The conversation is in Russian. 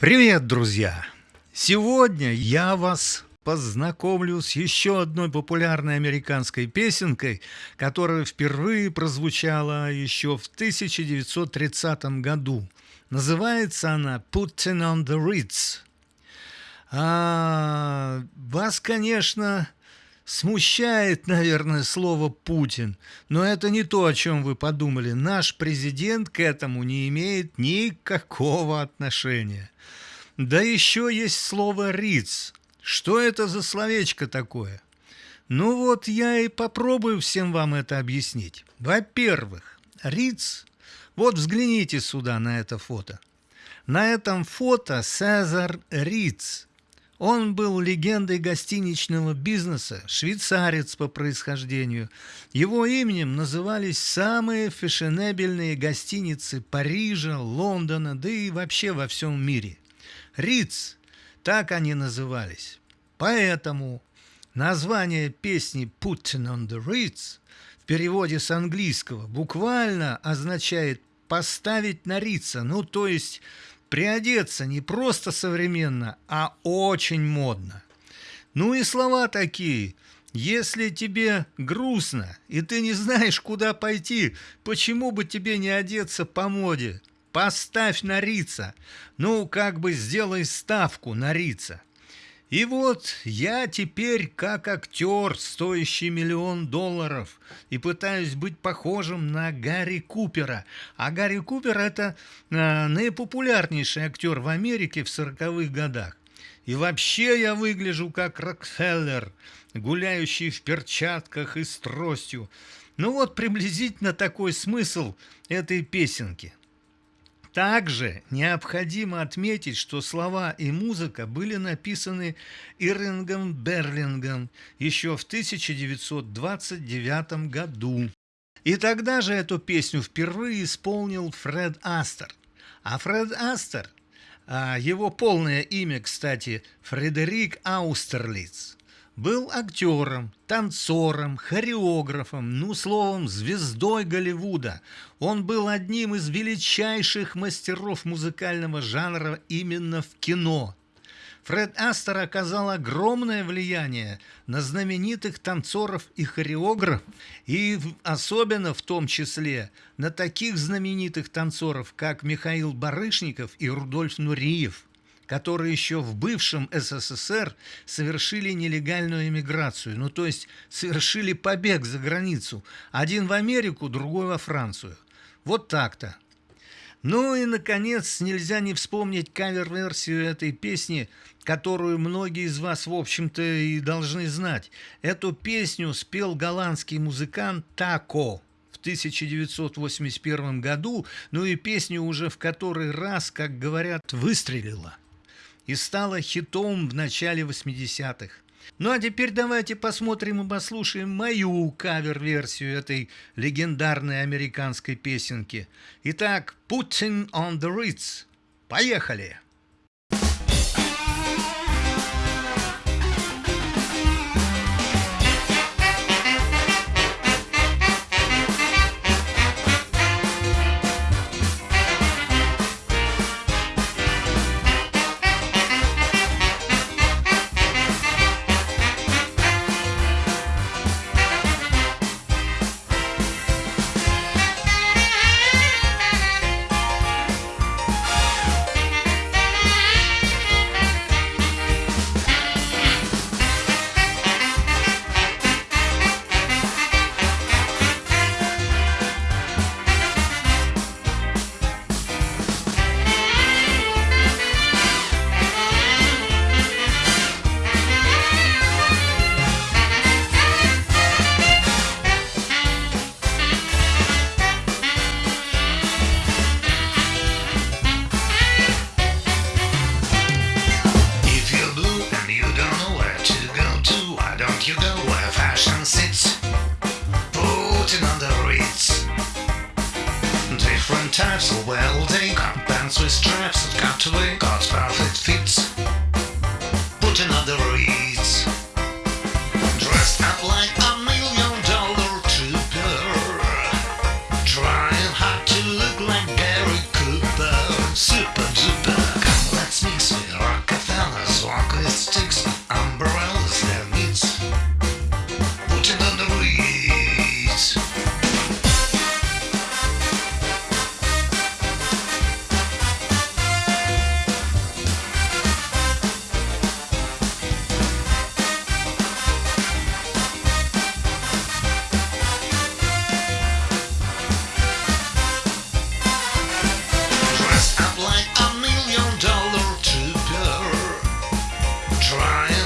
Привет, друзья! Сегодня я вас познакомлю с еще одной популярной американской песенкой, которая впервые прозвучала еще в 1930 году. Называется она «Putting on the Ritz». А, вас, конечно, смущает, наверное, слово «Путин», но это не то, о чем вы подумали. Наш президент к этому не имеет никакого отношения. Да еще есть слово «риц». Что это за словечко такое? Ну вот я и попробую всем вам это объяснить. Во-первых, риц, вот взгляните сюда на это фото. На этом фото Цезар Риц. Он был легендой гостиничного бизнеса, швейцарец по происхождению. Его именем назывались самые фешенебельные гостиницы Парижа, Лондона, да и вообще во всем мире. Риц, так они назывались. Поэтому название песни «Putting on the Ritz» в переводе с английского буквально означает «поставить на Рица», ну то есть приодеться не просто современно, а очень модно. Ну и слова такие – если тебе грустно, и ты не знаешь, куда пойти, почему бы тебе не одеться по моде? Поставь на рица. Ну, как бы сделай ставку на рица. И вот я теперь как актер, стоящий миллион долларов, и пытаюсь быть похожим на Гарри Купера. А Гарри Купер – это э, наипопулярнейший актер в Америке в сороковых годах. И вообще я выгляжу как Рокфеллер, гуляющий в перчатках и с тростью. Ну вот приблизительно такой смысл этой песенки – также необходимо отметить, что слова и музыка были написаны Ирингом Берлингом еще в 1929 году. И тогда же эту песню впервые исполнил Фред Астер. А Фред Астер, а его полное имя, кстати, Фредерик Аустерлиц, был актером, танцором, хореографом, ну, словом, звездой Голливуда. Он был одним из величайших мастеров музыкального жанра именно в кино. Фред Астер оказал огромное влияние на знаменитых танцоров и хореографов, и особенно в том числе на таких знаменитых танцоров, как Михаил Барышников и Рудольф Нуриев – которые еще в бывшем СССР совершили нелегальную эмиграцию, ну то есть совершили побег за границу, один в Америку, другой во Францию. Вот так-то. Ну и, наконец, нельзя не вспомнить кавер-версию этой песни, которую многие из вас, в общем-то, и должны знать. Эту песню спел голландский музыкант Тако в 1981 году, ну и песню уже в который раз, как говорят, выстрелила и стала хитом в начале 80-х. Ну а теперь давайте посмотрим и послушаем мою кавер-версию этой легендарной американской песенки. Итак, «Putting on the Ritz». Поехали! to wear God's perfect fits. trying.